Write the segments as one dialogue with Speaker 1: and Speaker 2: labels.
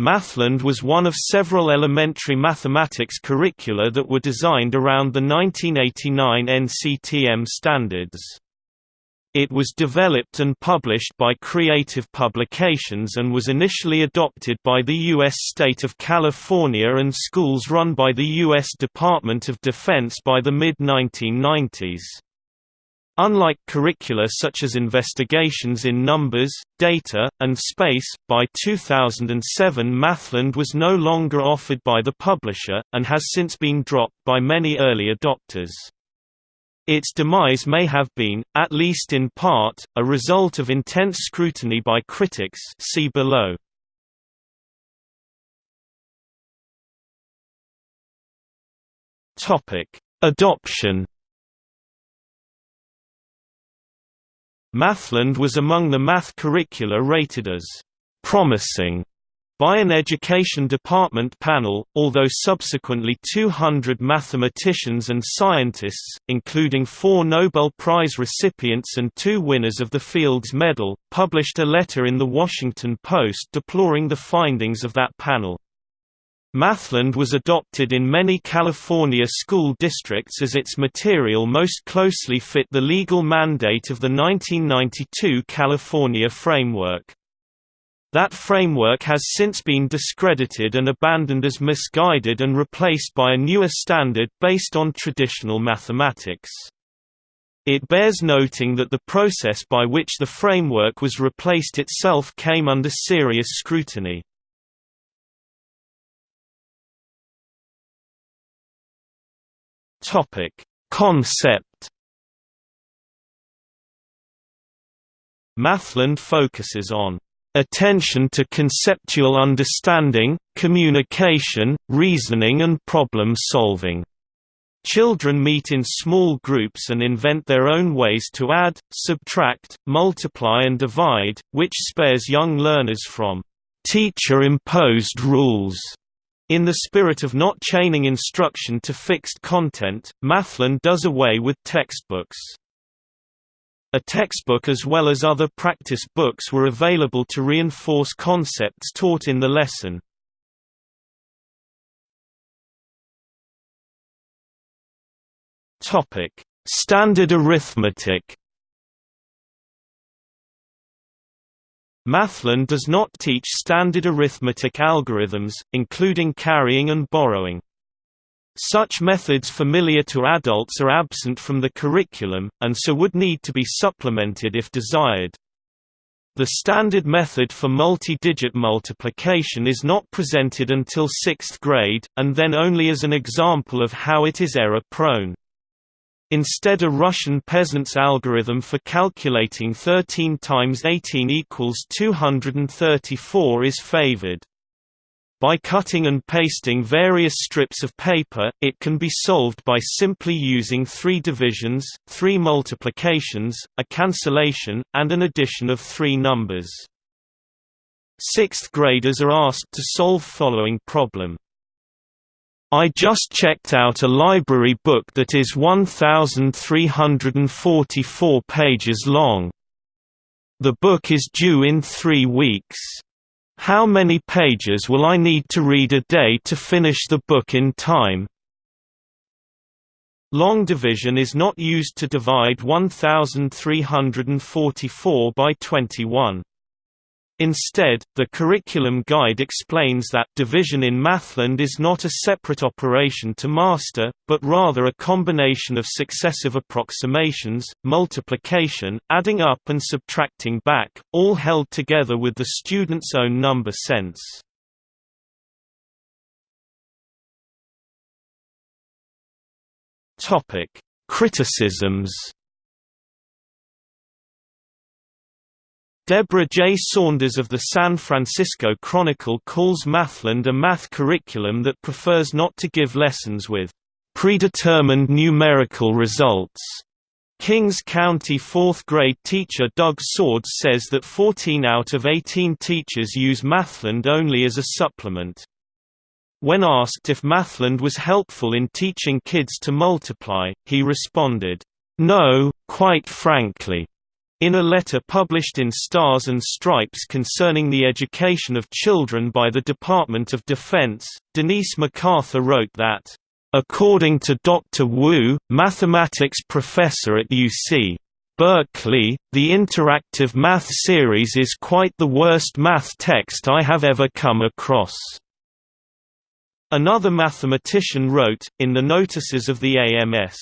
Speaker 1: Mathland was one of several elementary mathematics curricula that were designed around the 1989 NCTM standards. It was developed and published by Creative Publications and was initially adopted by the U.S. state of California and schools run by the U.S. Department of Defense by the mid-1990s. Unlike curricula such as investigations in numbers, data, and space, by 2007 Mathland was no longer offered by the publisher, and has since been dropped by many early adopters. Its demise may have been, at least in part, a result of intense scrutiny by critics see below. Adoption Mathland was among the math curricula rated as promising by an education department panel, although subsequently 200 mathematicians and scientists, including four Nobel Prize recipients and two winners of the Fields Medal, published a letter in The Washington Post deploring the findings of that panel. Mathland was adopted in many California school districts as its material most closely fit the legal mandate of the 1992 California Framework. That framework has since been discredited and abandoned as misguided and replaced by a newer standard based on traditional mathematics. It bears noting that the process by which the framework was replaced itself came under serious scrutiny. Topic: Concept. Mathland focuses on attention to conceptual understanding, communication, reasoning and problem solving. Children meet in small groups and invent their own ways to add, subtract, multiply and divide, which spares young learners from teacher-imposed rules in the spirit of not chaining instruction to fixed content, Mathland does away with textbooks. A textbook as well as other practice books were available to reinforce concepts taught in the lesson. Standard arithmetic Mathland does not teach standard arithmetic algorithms, including carrying and borrowing. Such methods familiar to adults are absent from the curriculum, and so would need to be supplemented if desired. The standard method for multi-digit multiplication is not presented until sixth grade, and then only as an example of how it is error-prone. Instead a Russian peasant's algorithm for calculating 13 times 18 equals 234 is favored. By cutting and pasting various strips of paper, it can be solved by simply using three divisions, three multiplications, a cancellation, and an addition of three numbers. Sixth graders are asked to solve following problem. I just checked out a library book that is 1,344 pages long. The book is due in three weeks. How many pages will I need to read a day to finish the book in time? Long division is not used to divide 1,344 by 21. Instead, the curriculum guide explains that division in Mathland is not a separate operation to master, but rather a combination of successive approximations, multiplication, adding up and subtracting back, all held together with the student's own number sense. Criticisms Deborah J. Saunders of the San Francisco Chronicle calls Mathland a math curriculum that prefers not to give lessons with predetermined numerical results. Kings County fourth grade teacher Doug Swords says that 14 out of 18 teachers use Mathland only as a supplement. When asked if Mathland was helpful in teaching kids to multiply, he responded, No, quite frankly. In a letter published in Stars and Stripes concerning the education of children by the Department of Defense, Denise MacArthur wrote that, "...according to Dr. Wu, mathematics professor at UC. Berkeley, the interactive math series is quite the worst math text I have ever come across." Another mathematician wrote, in the notices of the AMS,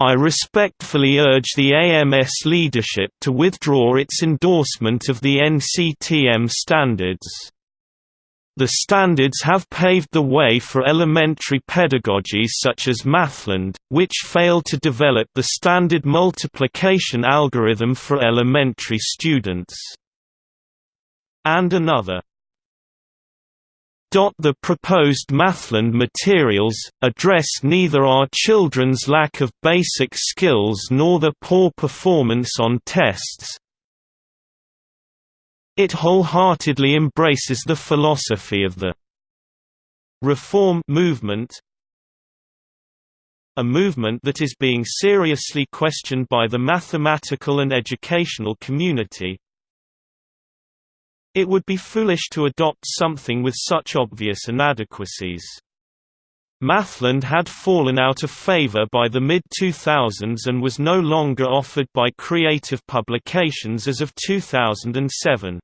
Speaker 1: I respectfully urge the AMS leadership to withdraw its endorsement of the NCTM standards. The standards have paved the way for elementary pedagogies such as Mathland, which failed to develop the standard multiplication algorithm for elementary students. And another the proposed Mathland materials, address neither our children's lack of basic skills nor their poor performance on tests. It wholeheartedly embraces the philosophy of the reform movement, a movement that is being seriously questioned by the mathematical and educational community, it would be foolish to adopt something with such obvious inadequacies. Mathland had fallen out of favor by the mid-2000s and was no longer offered by Creative Publications as of 2007.